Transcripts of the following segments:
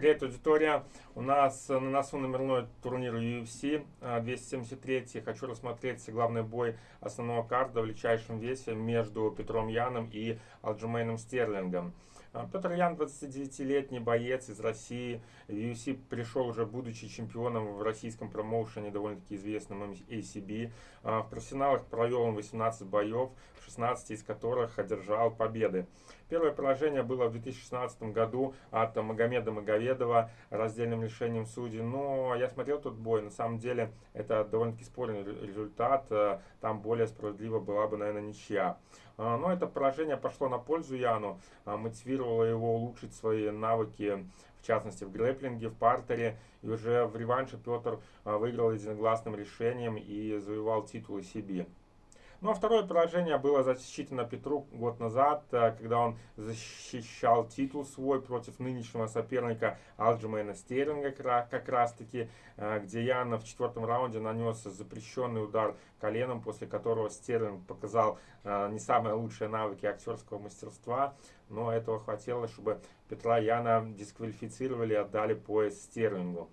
Привет, аудитория! У нас на носу номерной турнир UFC 273. Хочу рассмотреть главный бой основного карда в величайшем весе между Петром Яном и Алджумейном Стерлингом. А, Петр Ян, 29-летний боец из России. В UFC пришел уже будучи чемпионом в российском промоушене, довольно-таки известном ACB. А, в профессионалах провел он 18 боев, 16 из которых одержал победы. Первое поражение было в 2016 году от Магомеда Маговедова раздельным решением судей. Но я смотрел тот бой, на самом деле это довольно-таки спорный результат. А, там более справедливо была бы, наверное, ничья. Но это поражение пошло на пользу Яну, мотивировало его улучшить свои навыки в частности в грэплинге, в партере. И уже в реванше Петр выиграл единогласным решением и завоевал титул себе. Ну а второе поражение было засчитано Петру год назад, э, когда он защищал титул свой против нынешнего соперника Алджимейна Стерлинга как раз таки, э, где Яна в четвертом раунде нанес запрещенный удар коленом, после которого Стерлинг показал э, не самые лучшие навыки актерского мастерства, но этого хватило, чтобы Петра Яна дисквалифицировали и отдали пояс Стерлингу.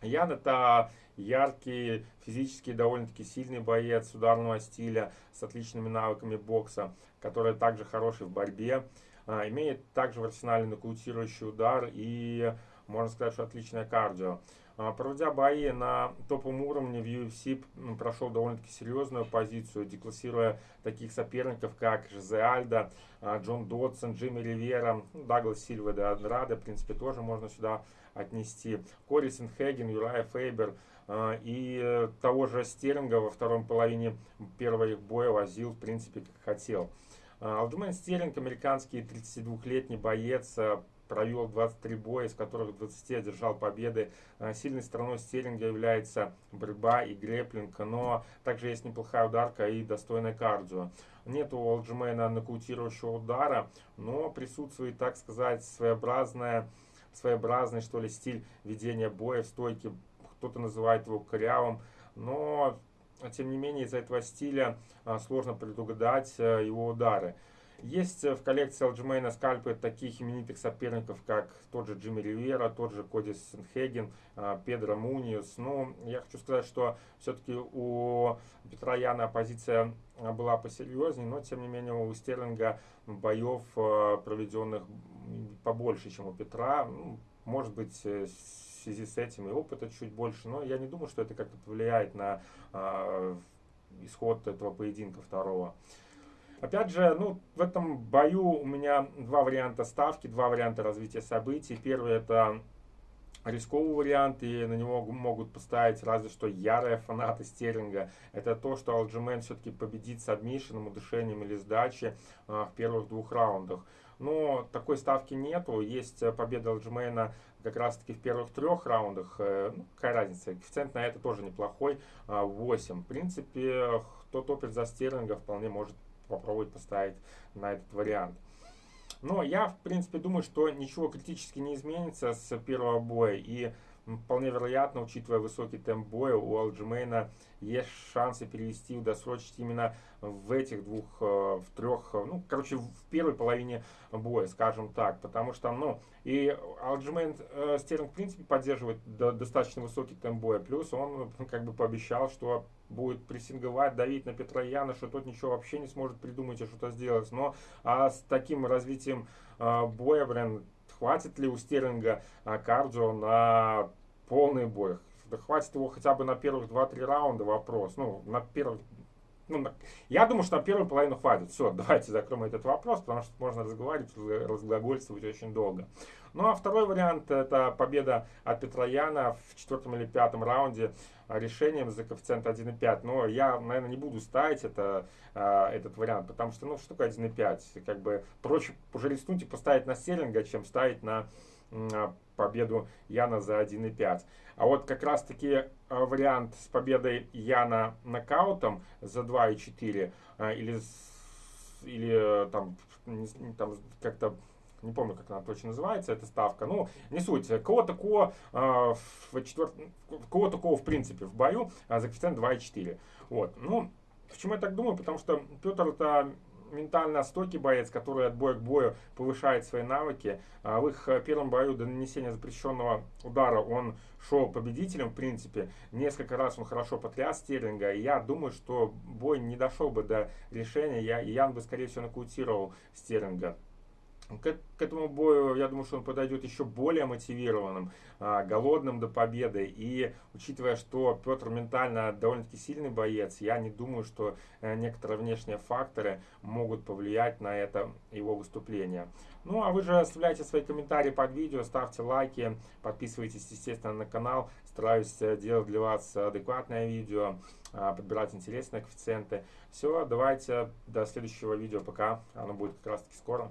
Ян это яркий, физически довольно-таки сильный боец ударного стиля с отличными навыками бокса, который также хороший в борьбе. А, имеет также в арсенале нокаутирующий удар и, можно сказать, что отличное кардио. А, проводя бои на топовом уровне в UFC, прошел довольно-таки серьезную позицию, деклассируя таких соперников, как Жозе Альдо, а, Джон Додсон, Джимми Ривера, ну, Даглас Сильва де Андрада, в принципе, тоже можно сюда отнести. Кори Сенхеген, Юрай Фейбер а, и того же Стерлинга во втором половине первого их боя возил, в принципе, как хотел. Алдумен Стерлинг, американский 32-летний боец, провел 23 боя, из которых 20 одержал победы. А, сильной стороной стерлинга является борьба и греплинг, но также есть неплохая ударка и достойная кардио. Нет у Алджимена нокаутирующего удара, но присутствует, так сказать, своеобразная, своеобразный что ли, стиль ведения боя в стойке. Кто-то называет его корявым, но тем не менее из-за этого стиля а, сложно предугадать а, его удары. Есть в коллекции Алджимейна скальпы таких именитых соперников, как тот же Джимми Ривера, тот же Коди Сенхеген, а, Педро Муниус. Но я хочу сказать, что все-таки у Петра Яна позиция была посерьезнее, но тем не менее у Стерлинга боев а, проведенных побольше, чем у Петра. Ну, может быть, э, в связи с этим и опыта чуть больше, но я не думаю, что это как-то повлияет на э, исход этого поединка второго. Опять же, ну, в этом бою у меня два варианта ставки, два варианта развития событий. Первый это рисковый вариант, и на него могут поставить разве что ярые фанаты Стерлинга. Это то, что Алджимен все-таки победит с адмишином, удушением или сдачей а, в первых двух раундах. Но такой ставки нету. Есть победа Алджимена как раз таки в первых трех раундах. Э, ну, какая разница? Коэффициент на это тоже неплохой. 8. А, в принципе, кто топит за Стерлинга, вполне может попробовать поставить на этот вариант. Но я, в принципе, думаю, что ничего критически не изменится с первого боя. И вполне вероятно, учитывая высокий темп боя, у Алджимейна есть шансы перевести, досрочить именно в этих двух, э, в трех, э, ну, короче, в первой половине боя, скажем так. Потому что, ну, и Алджимейн э, Стерлинг, в принципе, поддерживает достаточно высокий темп боя. Плюс он, как бы, пообещал, что будет прессинговать, давить на Петра Яна, что тот ничего вообще не сможет придумать и что-то сделать. Но а с таким развитием а, боя, блин, хватит ли у Стерлинга а, кардио на полный бой? Хватит его хотя бы на первых 2-3 раунда вопрос. Ну, на первых ну, я думаю, что на первую половину хватит. Все, давайте закроем этот вопрос, потому что можно разговаривать, разглагольствовать очень долго. Ну а второй вариант это победа от Петрояна в четвертом или пятом раунде решением за коэффициент 1,5. Но я, наверное, не буду ставить это, а, этот вариант, потому что, ну, что такое 1,5? Как бы проще уже рискнуть и поставить на Стерлинга, чем ставить на победу Яна за 1,5. А вот как раз таки а, вариант с победой Яна нокаутом за 2,4 а, или, или там, там как-то не помню, как она точно называется, эта ставка. Ну, не суть. Кого такого э, в четвер... кого такого в принципе в бою э, за коэффициент 2,4. Вот. Ну, почему я так думаю? Потому что Петр это ментально стойкий боец, который от боя к бою повышает свои навыки. А в их первом бою до нанесения запрещенного удара он шел победителем, в принципе. Несколько раз он хорошо потряс Стерлинга. И я думаю, что бой не дошел бы до решения. Я, Ян бы, скорее всего, нокаутировал Стерлинга. К, к этому бою, я думаю, что он подойдет еще более мотивированным, а, голодным до победы. И учитывая, что Петр ментально довольно-таки сильный боец, я не думаю, что э, некоторые внешние факторы могут повлиять на это его выступление. Ну, а вы же оставляйте свои комментарии под видео, ставьте лайки, подписывайтесь, естественно, на канал. Стараюсь э, делать для вас адекватное видео, а, подбирать интересные коэффициенты. Все, давайте до следующего видео, пока оно будет как раз таки скоро.